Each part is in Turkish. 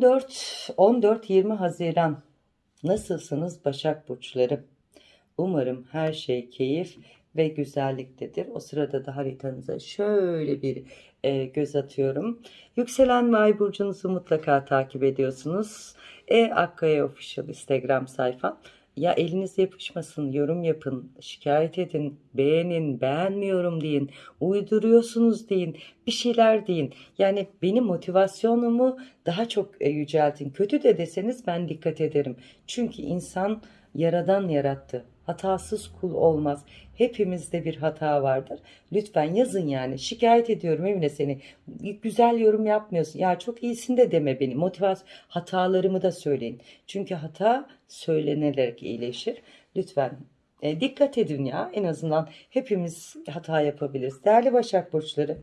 14 14-20 Haziran nasılsınız Başak burçları? Umarım her şey keyif ve güzelliktedir. O sırada da haritanıza şöyle bir e, göz atıyorum. Yükselen ve ay burcunuzu mutlaka takip ediyorsunuz. E Akkaya Official Instagram sayfam. Ya eliniz yapışmasın, yorum yapın, şikayet edin, beğenin, beğenmiyorum deyin, uyduruyorsunuz deyin, bir şeyler deyin. Yani benim motivasyonumu daha çok e, yüceltin. Kötü de deseniz ben dikkat ederim. Çünkü insan yaradan yarattı. Hatasız kul olmaz. Hepimizde bir hata vardır. Lütfen yazın yani. Şikayet ediyorum Emine seni. Güzel yorum yapmıyorsun. Ya çok iyisin de deme beni. Motivasyon hatalarımı da söyleyin. Çünkü hata söylenerek iyileşir. Lütfen e, dikkat edin ya. En azından hepimiz hata yapabiliriz. Değerli Başak Burçları.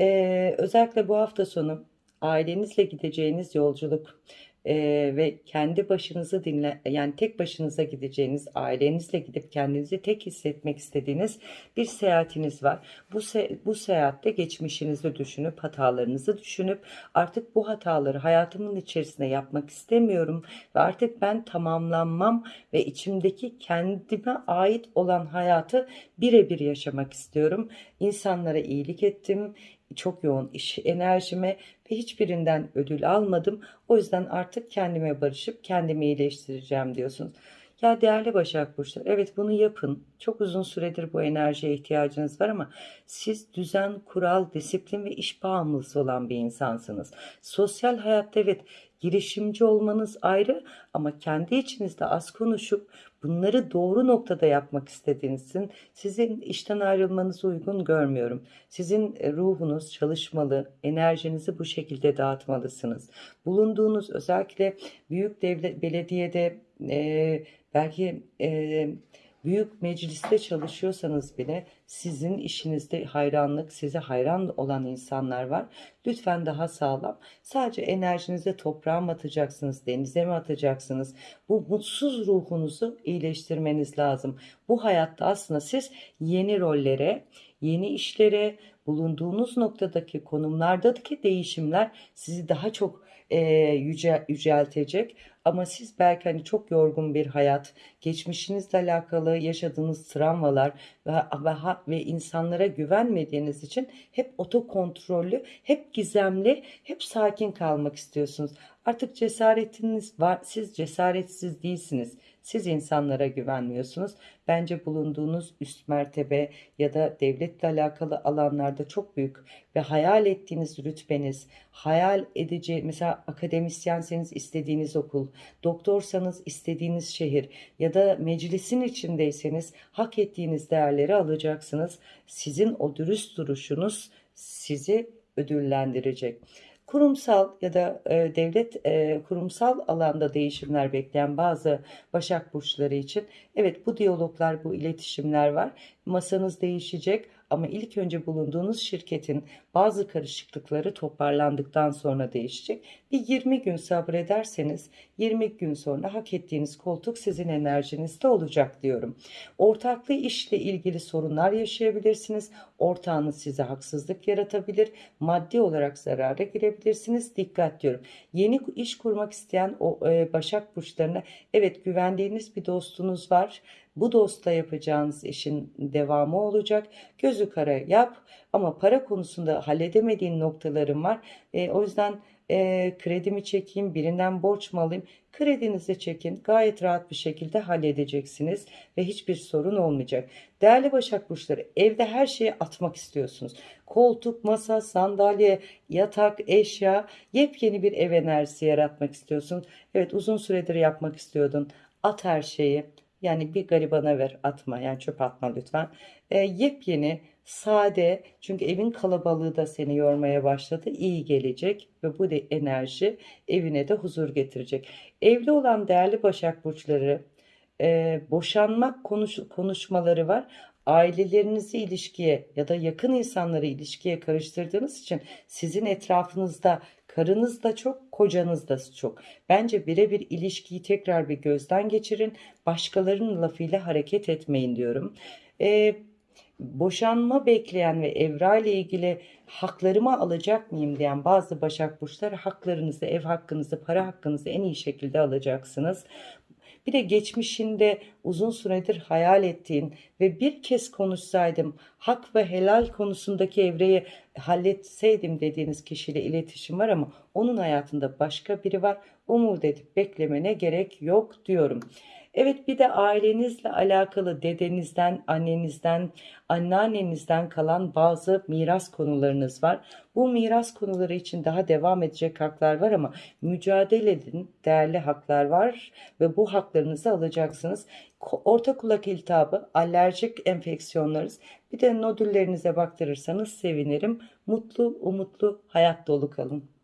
e, özellikle bu hafta sonu ailenizle gideceğiniz yolculuk ee, ve kendi başınızı dinle yani tek başınıza gideceğiniz ailenizle gidip kendinizi tek hissetmek istediğiniz bir seyahatiniz var. Bu se bu seyahatte geçmişinizi düşünüp hatalarınızı düşünüp artık bu hataları hayatımın içerisinde yapmak istemiyorum ve artık ben tamamlanmam ve içimdeki kendime ait olan hayatı birebir yaşamak istiyorum. İnsanlara iyilik ettim, çok yoğun iş enerjime ve hiçbirinden ödül almadım. O yüzden artık kendime barışıp kendimi iyileştireceğim diyorsunuz. Ya değerli Başak Burçları evet bunu yapın. Çok uzun süredir bu enerjiye ihtiyacınız var ama siz düzen, kural, disiplin ve iş bağımlısı olan bir insansınız. Sosyal hayatta evet girişimci olmanız ayrı ama kendi içinizde az konuşup bunları doğru noktada yapmak istediğinizin sizin işten ayrılmanızı uygun görmüyorum. Sizin e, ruhunuz çalışmalı, enerjinizi bu şekilde dağıtmalısınız. Bulunduğunuz özellikle büyük devlet belediyede e, belki e, büyük mecliste çalışıyorsanız bile sizin işinizde hayranlık, size hayran olan insanlar var. Lütfen daha sağlam. Sadece enerjinizi toprağa mı atacaksınız, denize mi atacaksınız? Bu mutsuz ruhunuzu iyileştirmeniz lazım. Bu hayatta aslında siz yeni rollere, yeni işlere, bulunduğunuz noktadaki konumlardaki değişimler sizi daha çok e, yüce, yüceltecek. Ama siz belki hani çok yorgun bir hayat, geçmişinizle alakalı yaşadığınız travmalar ve, ve, ve insanlara güvenmediğiniz için hep otokontrollü, hep gizemli, hep sakin kalmak istiyorsunuz. Artık cesaretiniz var. Siz cesaretsiz değilsiniz. Siz insanlara güvenmiyorsunuz. Bence bulunduğunuz üst mertebe ya da devletle alakalı alanlarda çok büyük ve hayal ettiğiniz rütbeniz, hayal edeceği mesela akademisyenseniz istediğiniz okul, doktorsanız istediğiniz şehir ya da meclisin içindeyseniz hak ettiğiniz değerleri alacaksınız. Sizin o dürüst duruşunuz sizi ödüllendirecek kurumsal ya da e, devlet e, kurumsal alanda değişimler bekleyen bazı Başak Burçları için evet bu diyaloglar, bu iletişimler var. Masanız değişecek ama ilk önce bulunduğunuz şirketin bazı karışıklıkları toparlandıktan sonra değişecek. Bir 20 gün sabrederseniz 20 gün sonra hak ettiğiniz koltuk sizin enerjinizde olacak diyorum. Ortaklı işle ilgili sorunlar yaşayabilirsiniz. Ortağınız size haksızlık yaratabilir. Maddi olarak zarara girebilirsiniz. Dikkat diyorum. Yeni iş kurmak isteyen o e, Başak burçlarına evet güvendiğiniz bir dostunuz var. Bu dostla yapacağınız işin devamı olacak. Gözü kara yap ama para konusunda halledemediğin noktalarım var. E, o yüzden e, kredimi çekeyim, birinden borç mu alayım? Kredinizi çekin. Gayet rahat bir şekilde halledeceksiniz ve hiçbir sorun olmayacak. Değerli Başak Burçları evde her şeyi atmak istiyorsunuz. Koltuk, masa, sandalye, yatak, eşya yepyeni bir ev enerjisi yaratmak istiyorsun. Evet uzun süredir yapmak istiyordun. At her şeyi. Yani bir garibana ver atma yani çöp atma lütfen. E, yepyeni sade çünkü evin kalabalığı da seni yormaya başladı iyi gelecek ve bu de enerji evine de huzur getirecek. Evli olan değerli Başak Burçları e, boşanmak konuş, konuşmaları var ailelerinizi ilişkiye ya da yakın insanları ilişkiye karıştırdığınız için sizin etrafınızda karınız da çok, kocanız da çok. Bence birebir ilişkiyi tekrar bir gözden geçirin. Başkalarının lafıyla hareket etmeyin diyorum. Ee, boşanma bekleyen ve evra ile ilgili haklarımı alacak mıyım diyen bazı Başak Burçları haklarınızı, ev hakkınızı, para hakkınızı en iyi şekilde alacaksınız. Bir de geçmişinde uzun süredir hayal ettiğin ve bir kez konuşsaydım hak ve helal konusundaki evreyi halletseydim dediğiniz kişiyle iletişim var ama onun hayatında başka biri var. Umut edip beklemene gerek yok diyorum. Evet bir de ailenizle alakalı dedenizden, annenizden, anneannenizden kalan bazı miras konularınız var. Bu miras konuları için daha devam edecek haklar var ama mücadele edin. Değerli haklar var ve bu haklarınızı alacaksınız. Orta kulak iltihabı, alerjik enfeksiyonlarınız, bir de nodüllerinize baktırırsanız sevinirim. Mutlu, umutlu, hayat dolu kalın.